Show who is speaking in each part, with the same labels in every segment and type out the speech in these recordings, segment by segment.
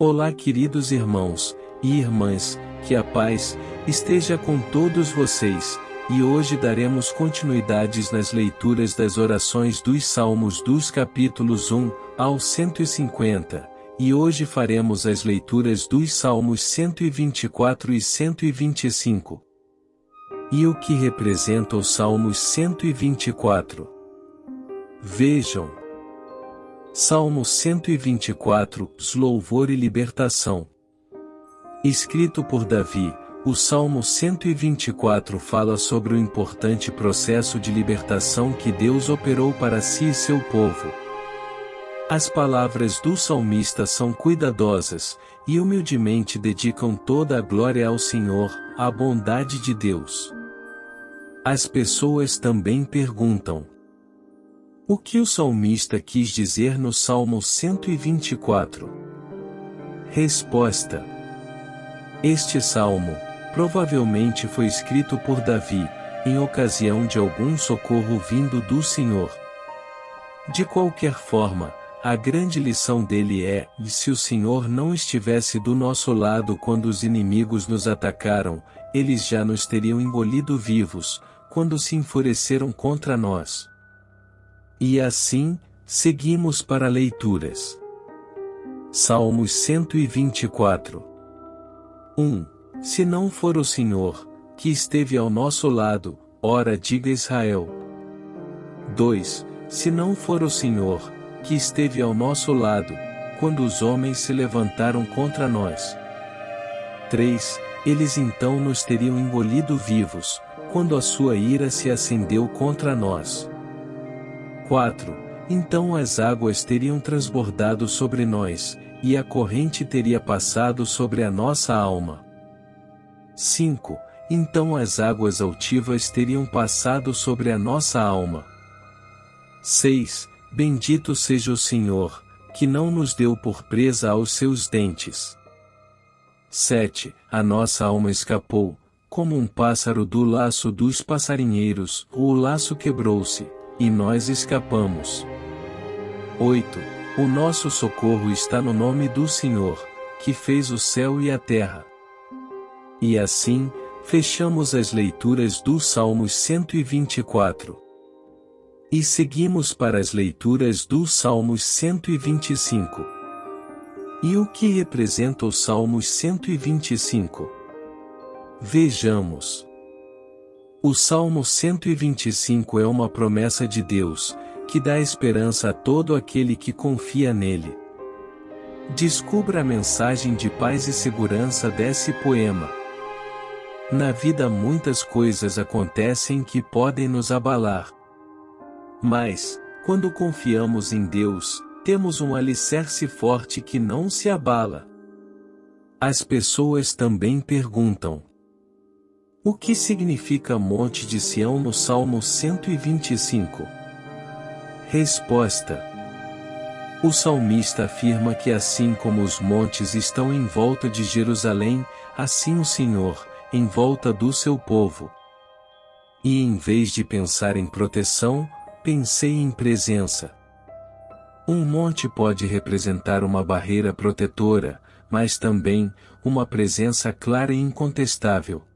Speaker 1: Olá, queridos irmãos e irmãs, que a paz esteja com todos vocês, e hoje daremos continuidades nas leituras das orações dos Salmos dos capítulos 1 ao 150, e hoje faremos as leituras dos Salmos 124 e 125. E o que representa os Salmos 124? Vejam. Salmo 124, Louvor e Libertação. Escrito por Davi, o Salmo 124 fala sobre o importante processo de libertação que Deus operou para si e seu povo. As palavras do salmista são cuidadosas, e humildemente dedicam toda a glória ao Senhor, à bondade de Deus. As pessoas também perguntam: o que o salmista quis dizer no Salmo 124? Resposta: Este salmo, provavelmente foi escrito por Davi, em ocasião de algum socorro vindo do Senhor. De qualquer forma, a grande lição dele é: se o Senhor não estivesse do nosso lado quando os inimigos nos atacaram, eles já nos teriam engolido vivos, quando se enfureceram contra nós. E assim, seguimos para leituras. Salmos 124 1. Se não for o Senhor, que esteve ao nosso lado, ora diga Israel. 2. Se não for o Senhor, que esteve ao nosso lado, quando os homens se levantaram contra nós. 3. Eles então nos teriam engolido vivos, quando a sua ira se acendeu contra nós. 4. Então as águas teriam transbordado sobre nós, e a corrente teria passado sobre a nossa alma. 5. Então as águas altivas teriam passado sobre a nossa alma. 6. Bendito seja o Senhor, que não nos deu por presa aos seus dentes. 7. A nossa alma escapou, como um pássaro do laço dos passarinheiros, o laço quebrou-se, e nós escapamos. 8. O nosso socorro está no nome do Senhor, que fez o céu e a terra. E assim, fechamos as leituras do Salmos 124. E seguimos para as leituras do Salmos 125. E o que representa o Salmos 125? Vejamos. O Salmo 125 é uma promessa de Deus, que dá esperança a todo aquele que confia nele. Descubra a mensagem de paz e segurança desse poema. Na vida muitas coisas acontecem que podem nos abalar. Mas, quando confiamos em Deus, temos um alicerce forte que não se abala. As pessoas também perguntam: o que significa Monte de Sião no Salmo 125? Resposta: O salmista afirma que assim como os montes estão em volta de Jerusalém, assim o Senhor, em volta do seu povo. E em vez de pensar em proteção, pensei em presença. Um monte pode representar uma barreira protetora, mas também, uma presença clara e incontestável.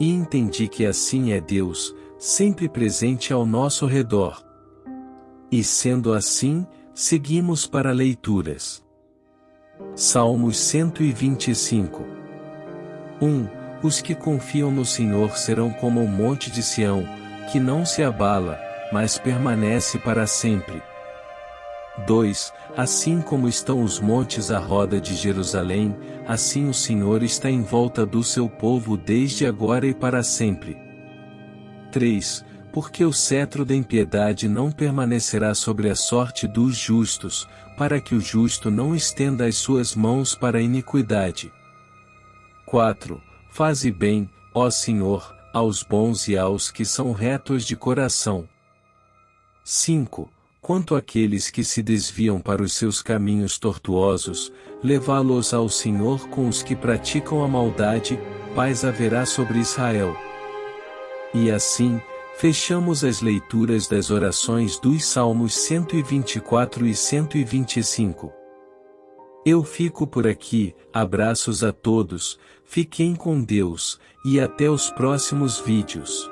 Speaker 1: E entendi que assim é Deus, sempre presente ao nosso redor. E sendo assim, seguimos para leituras. Salmos 125 1. Os que confiam no Senhor serão como o monte de Sião, que não se abala, mas permanece para sempre. 2. Assim como estão os montes à roda de Jerusalém, assim o Senhor está em volta do seu povo desde agora e para sempre. 3. Porque o cetro da impiedade não permanecerá sobre a sorte dos justos, para que o justo não estenda as suas mãos para a iniquidade. 4. Faze bem, ó Senhor, aos bons e aos que são retos de coração. 5 quanto àqueles que se desviam para os seus caminhos tortuosos, levá-los ao Senhor com os que praticam a maldade, paz haverá sobre Israel. E assim, fechamos as leituras das orações dos Salmos 124 e 125. Eu fico por aqui, abraços a todos, fiquem com Deus, e até os próximos vídeos.